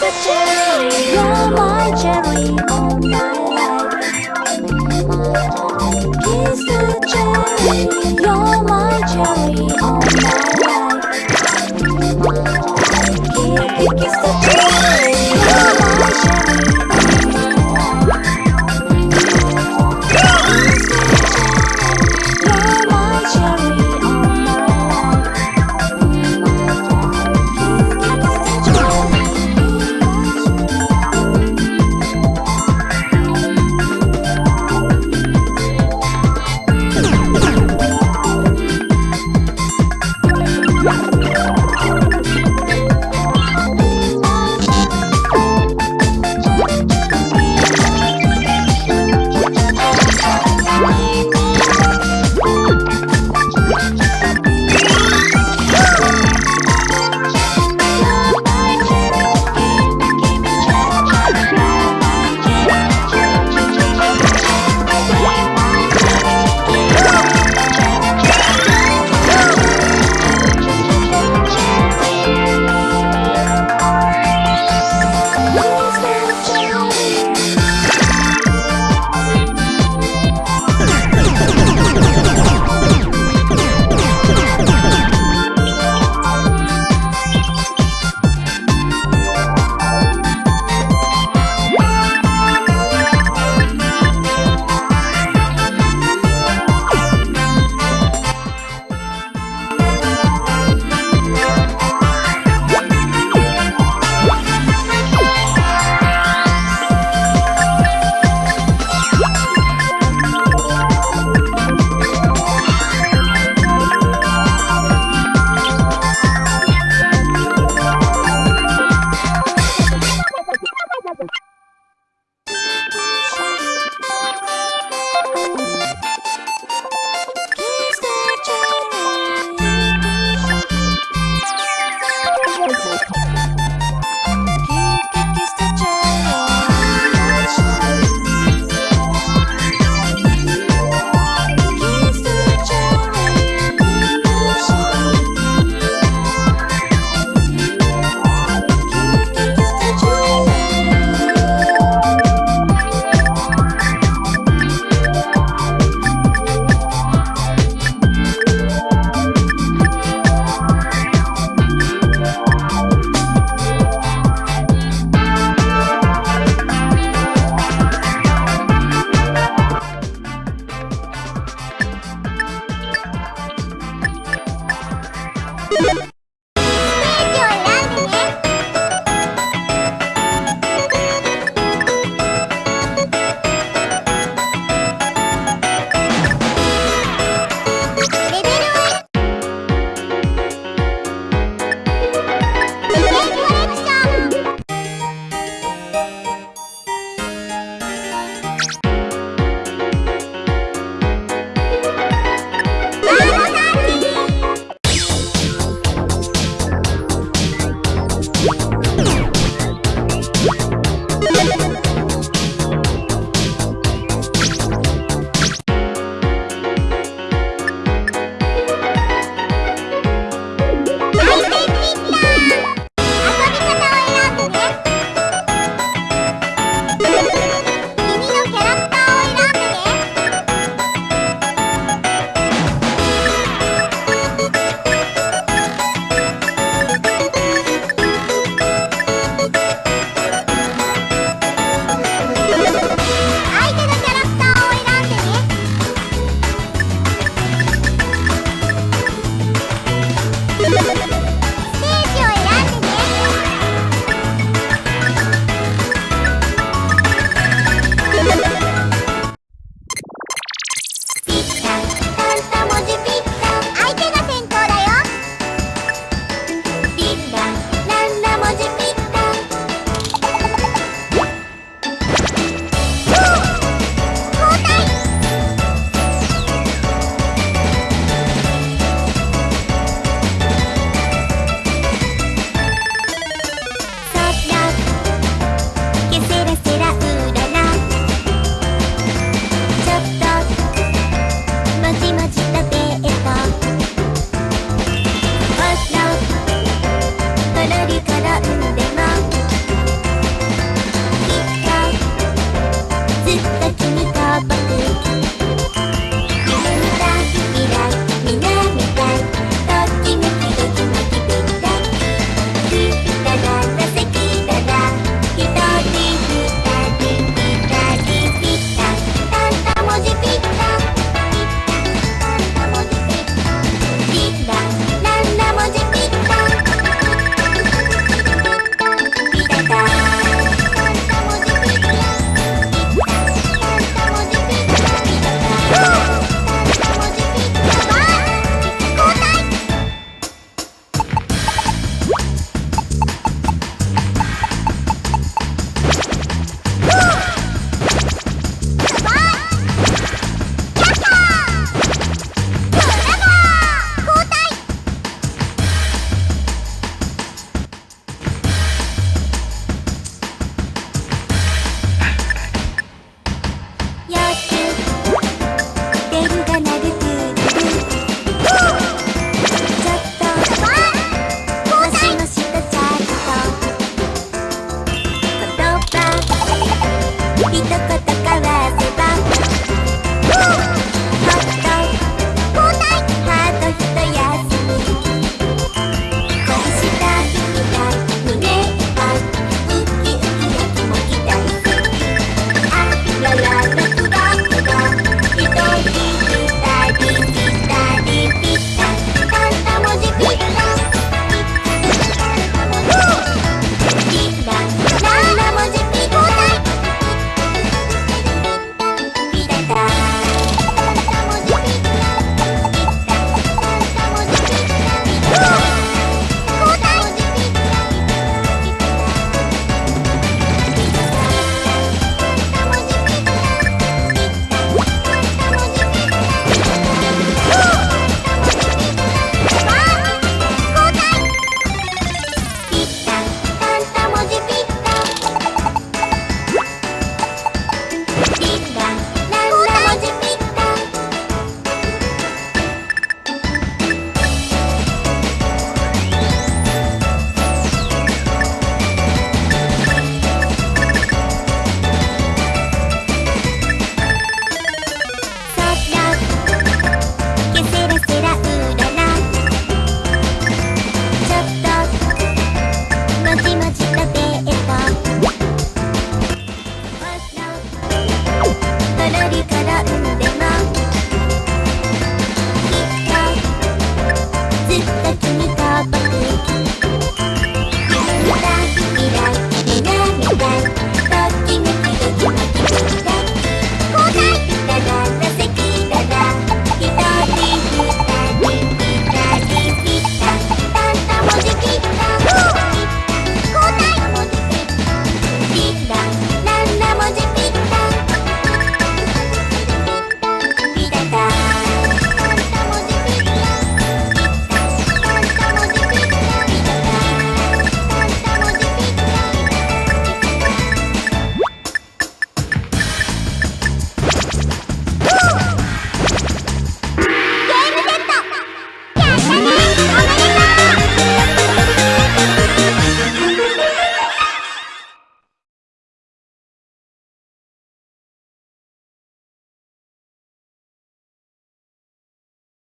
the.